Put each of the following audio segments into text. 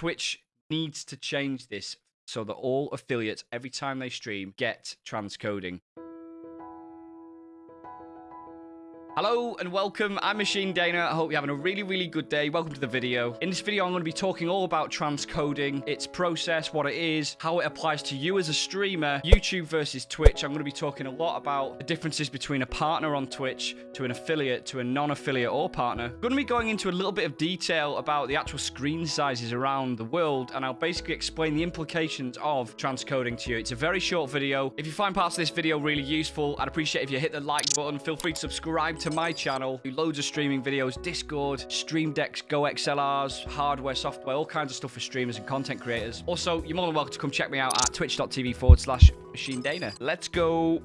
Twitch needs to change this so that all affiliates, every time they stream, get transcoding. Hello and welcome. I'm Machine Dana. I hope you're having a really, really good day. Welcome to the video. In this video, I'm going to be talking all about transcoding, its process, what it is, how it applies to you as a streamer, YouTube versus Twitch. I'm going to be talking a lot about the differences between a partner on Twitch to an affiliate to a non-affiliate or partner. I'm going to be going into a little bit of detail about the actual screen sizes around the world, and I'll basically explain the implications of transcoding to you. It's a very short video. If you find parts of this video really useful, I'd appreciate if you hit the like button. Feel free to subscribe to my channel. Do loads of streaming videos, Discord, Stream Decks, Go XLRs, hardware, software, all kinds of stuff for streamers and content creators. Also, you're more than welcome to come check me out at twitch.tv forward slash Machine Dana. Let's go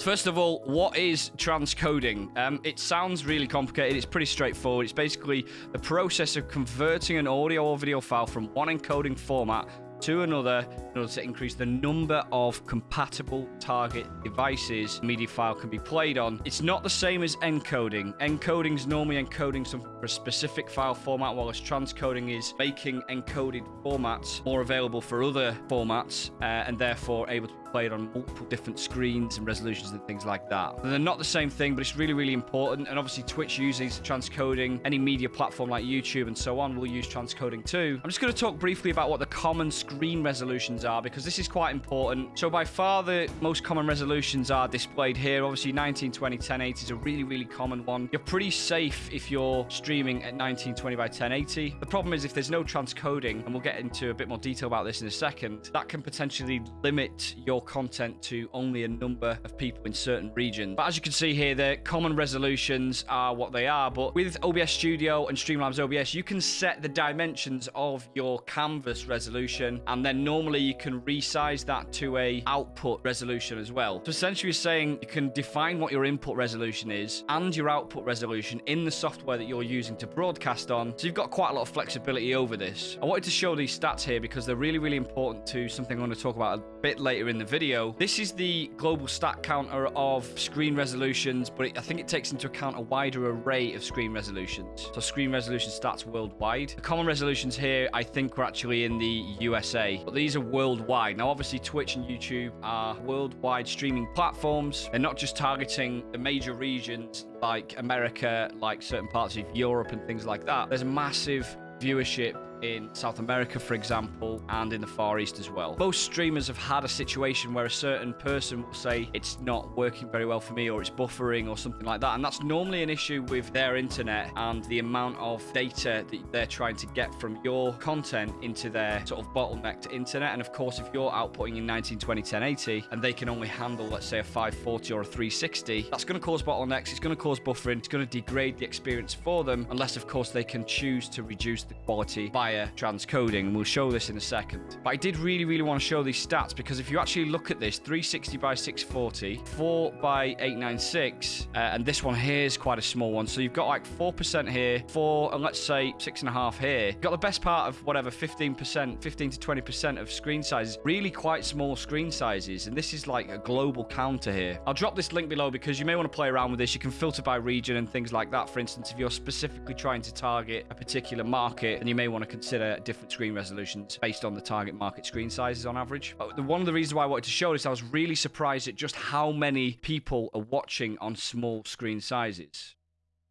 First of all, what is transcoding? Um, it sounds really complicated. It's pretty straightforward. It's basically the process of converting an audio or video file from one encoding format to another in order to increase the number of compatible target devices media file can be played on. It's not the same as encoding. Encoding is normally encoding something for a specific file format, whilst transcoding is making encoded formats more available for other formats uh, and therefore able to played on multiple different screens and resolutions and things like that. They're not the same thing, but it's really, really important. And obviously, Twitch uses transcoding. Any media platform like YouTube and so on will use transcoding too. I'm just going to talk briefly about what the common screen resolutions are because this is quite important. So by far, the most common resolutions are displayed here. Obviously, 1920 1080 is a really, really common one. You're pretty safe if you're streaming at 1920 by 1080. The problem is if there's no transcoding, and we'll get into a bit more detail about this in a second, that can potentially limit your content to only a number of people in certain regions. But as you can see here, the common resolutions are what they are. But with OBS Studio and Streamlabs OBS, you can set the dimensions of your canvas resolution, and then normally you can resize that to a output resolution as well. So essentially, you're saying you can define what your input resolution is and your output resolution in the software that you're using to broadcast on. So you've got quite a lot of flexibility over this. I wanted to show these stats here because they're really, really important to something I'm going to talk about a bit later in the video. This is the global stat counter of screen resolutions, but it, I think it takes into account a wider array of screen resolutions. So screen resolution stats worldwide. The common resolutions here, I think, were actually in the USA, but these are worldwide. Now, obviously, Twitch and YouTube are worldwide streaming platforms. They're not just targeting the major regions like America, like certain parts of Europe and things like that. There's massive viewership in South America, for example, and in the Far East as well. Most streamers have had a situation where a certain person will say it's not working very well for me or it's buffering or something like that. And that's normally an issue with their internet and the amount of data that they're trying to get from your content into their sort of bottlenecked internet. And of course, if you're outputting in 1920 1080 and they can only handle, let's say, a 540 or a 360, that's going to cause bottlenecks. It's going to cause buffering. It's going to degrade the experience for them, unless, of course, they can choose to reduce the quality by via transcoding. We'll show this in a second. But I did really, really want to show these stats because if you actually look at this, 360 by 640, 4 by 896, uh, and this one here is quite a small one. So you've got like 4% here, 4, and let's say 6.5 here. You've got the best part of whatever, 15%, 15 to 20% of screen sizes. Really quite small screen sizes. And this is like a global counter here. I'll drop this link below because you may want to play around with this. You can filter by region and things like that. For instance, if you're specifically trying to target a particular market, and you may want to consider different screen resolutions based on the target market screen sizes on average. But one of the reasons why I wanted to show this, I was really surprised at just how many people are watching on small screen sizes.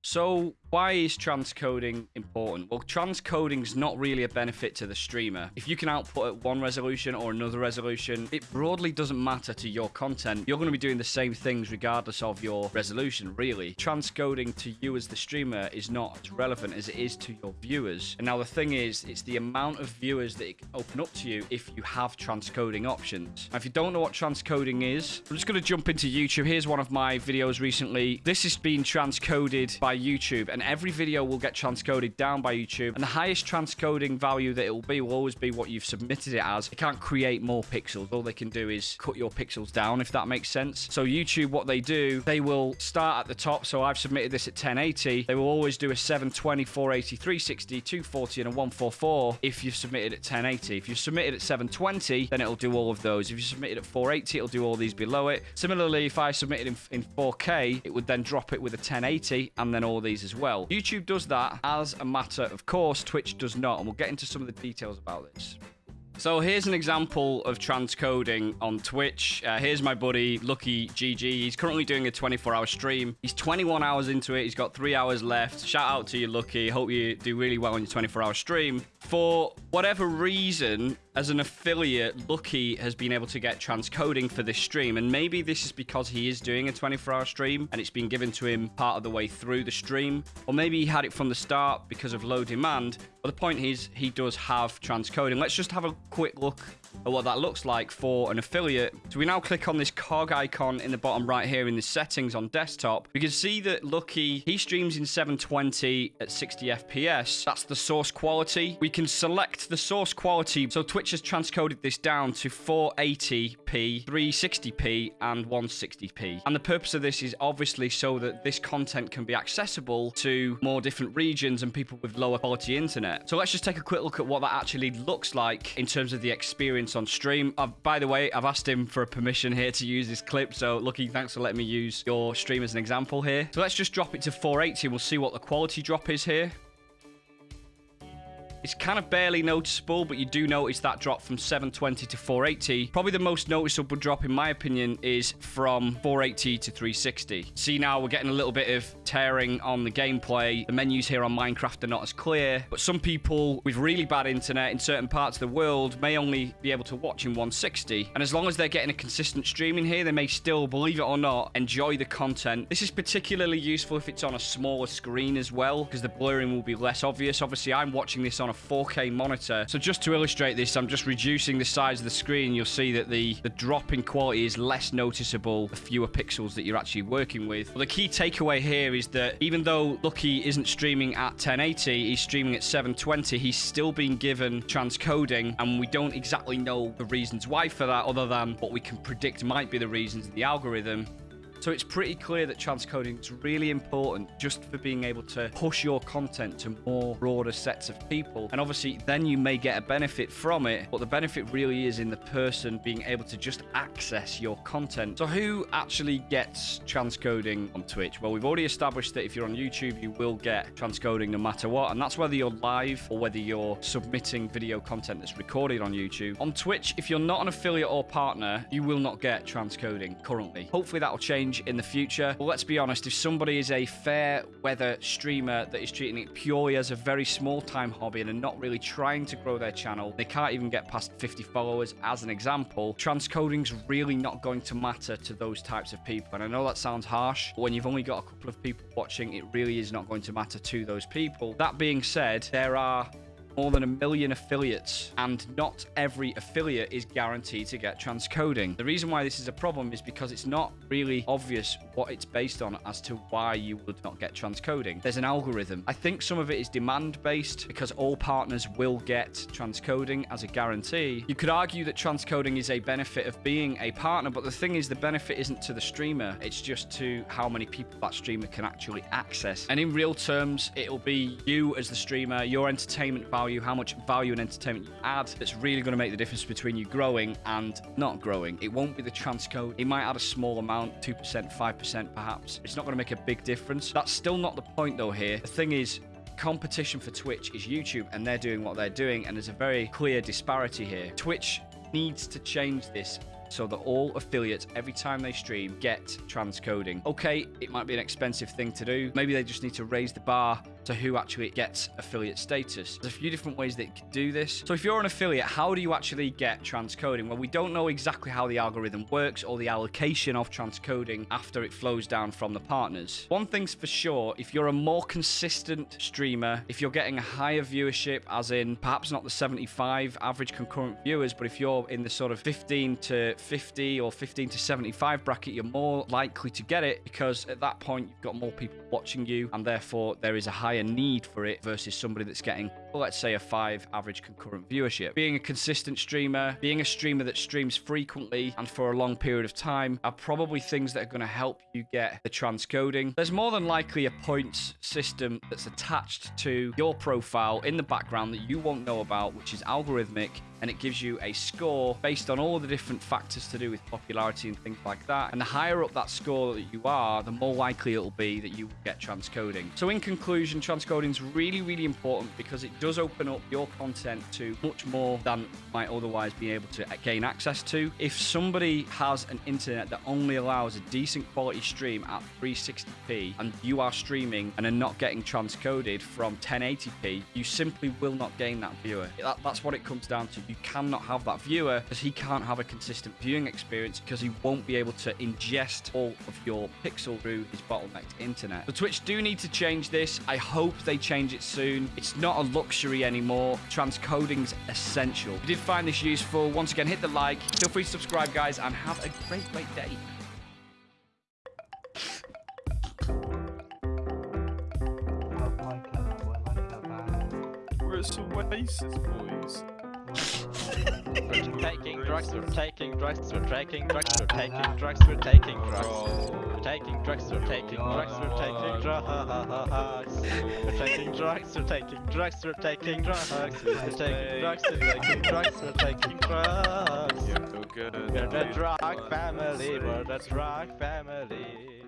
So why is transcoding important? Well, transcoding is not really a benefit to the streamer. If you can output at one resolution or another resolution, it broadly doesn't matter to your content. You're going to be doing the same things regardless of your resolution, really. Transcoding to you as the streamer is not as relevant as it is to your viewers. And now the thing is, it's the amount of viewers that it can open up to you if you have transcoding options. Now, if you don't know what transcoding is, I'm just going to jump into YouTube. Here's one of my videos recently. This has been transcoded by YouTube and every video will get transcoded down by YouTube. And the highest transcoding value that it will be will always be what you've submitted it as. It can't create more pixels. All they can do is cut your pixels down, if that makes sense. So YouTube, what they do, they will start at the top. So I've submitted this at 1080. They will always do a 720, 480, 360, 240, and a 144 if you've submitted at 1080. If you've submitted at 720, then it'll do all of those. If you submitted at 480, it'll do all these below it. Similarly, if I submitted in, in 4K, it would then drop it with a 1080 and then turn all these as well. YouTube does that as a matter of course, Twitch does not, and we'll get into some of the details about this. So here's an example of transcoding on Twitch. Uh, here's my buddy, Lucky GG. He's currently doing a 24-hour stream. He's 21 hours into it. He's got three hours left. Shout out to you, Lucky. Hope you do really well on your 24-hour stream. For whatever reason, as an affiliate, Lucky has been able to get transcoding for this stream. And maybe this is because he is doing a 24-hour stream and it's been given to him part of the way through the stream. Or maybe he had it from the start because of low demand. But the point is, he does have transcoding. Let's just have a quick look at what that looks like for an affiliate. So we now click on this cog icon in the bottom right here in the settings on desktop. We can see that Lucky, he streams in 720 at 60 FPS. That's the source quality. We can select the source quality. So Twitch has transcoded this down to 480p, 360p, and 160p. And the purpose of this is obviously so that this content can be accessible to more different regions and people with lower quality internet. So let's just take a quick look at what that actually looks like in terms of the experience on stream. Uh, by the way, I've asked him for a permission here to use this clip. So Lucky, thanks for letting me use your stream as an example here. So let's just drop it to 480 we'll see what the quality drop is here. It's kind of barely noticeable, but you do notice that drop from 720 to 480. Probably the most noticeable drop, in my opinion, is from 480 to 360. See now, we're getting a little bit of tearing on the gameplay. The menus here on Minecraft are not as clear, but some people with really bad internet in certain parts of the world may only be able to watch in 160. And as long as they're getting a consistent streaming here, they may still, believe it or not, enjoy the content. This is particularly useful if it's on a smaller screen as well, because the blurring will be less obvious. Obviously, I'm watching this on a a 4K monitor. So just to illustrate this, I'm just reducing the size of the screen. You'll see that the, the drop in quality is less noticeable the fewer pixels that you're actually working with. But the key takeaway here is that even though Lucky isn't streaming at 1080, he's streaming at 720, he's still being given transcoding, and we don't exactly know the reasons why for that, other than what we can predict might be the reasons in the algorithm. So it's pretty clear that transcoding is really important just for being able to push your content to more broader sets of people. And obviously, then you may get a benefit from it, but the benefit really is in the person being able to just access your content. So who actually gets transcoding on Twitch? Well, we've already established that if you're on YouTube, you will get transcoding no matter what. And that's whether you're live or whether you're submitting video content that's recorded on YouTube. On Twitch, if you're not an affiliate or partner, you will not get transcoding currently. Hopefully that will change change in the future. But let's be honest, if somebody is a fair weather streamer that is treating it purely as a very small time hobby and are not really trying to grow their channel, they can't even get past 50 followers as an example, transcoding's really not going to matter to those types of people. And I know that sounds harsh, but when you've only got a couple of people watching, it really is not going to matter to those people. That being said, there are more than a million affiliates, and not every affiliate is guaranteed to get transcoding. The reason why this is a problem is because it's not really obvious what it's based on as to why you would not get transcoding. There's an algorithm. I think some of it is demand-based because all partners will get transcoding as a guarantee. You could argue that transcoding is a benefit of being a partner, but the thing is the benefit isn't to the streamer. It's just to how many people that streamer can actually access. And in real terms, it'll be you as the streamer, your entertainment value value, how much value and entertainment you add that's really going to make the difference between you growing and not growing. It won't be the transcode. It might add a small amount, 2%, 5% perhaps. It's not going to make a big difference. That's still not the point though here. The thing is, competition for Twitch is YouTube and they're doing what they're doing and there's a very clear disparity here. Twitch needs to change this so that all affiliates, every time they stream, get transcoding. Okay, it might be an expensive thing to do. Maybe they just need to raise the bar to who actually gets affiliate status. There's a few different ways that you can do this. So if you're an affiliate, how do you actually get transcoding? Well, we don't know exactly how the algorithm works or the allocation of transcoding after it flows down from the partners. One thing's for sure, if you're a more consistent streamer, if you're getting a higher viewership, as in perhaps not the 75 average concurrent viewers, but if you're in the sort of 15 to 50 or 15 to 75 bracket, you're more likely to get it because at that point, you've got more people watching you and therefore there is a higher higher need for it versus somebody that's getting well, let's say a five average concurrent viewership. Being a consistent streamer, being a streamer that streams frequently and for a long period of time are probably things that are going to help you get the transcoding. There's more than likely a points system that's attached to your profile in the background that you won't know about, which is algorithmic and it gives you a score based on all the different factors to do with popularity and things like that. And the higher up that score that you are, the more likely it'll be that you will get transcoding. So in conclusion, transcoding is really, really important because it does open up your content to much more than might otherwise be able to gain access to. If somebody has an internet that only allows a decent quality stream at 360p and you are streaming and are not getting transcoded from 1080p, you simply will not gain that viewer. That, that's what it comes down to. You cannot have that viewer because he can't have a consistent viewing experience because he won't be able to ingest all of your pixel through his bottlenecked internet. The Twitch do need to change this. I hope they change it soon. It's not a luxury anymore. Transcoding's essential. If you did find this useful, once again, hit the like. Feel free to subscribe, guys, and have a great, great day. We're at some Oasis, boys taking drugs, we're taking drugs, we're taking drugs, we're taking drugs, we're taking drugs. We're taking drugs, we're taking drugs, we're taking drugs. We're taking drugs, we're taking drugs, we're taking drugs. We're taking drugs, we're taking drugs, we're taking drugs. We're the drug family, we're the drug family.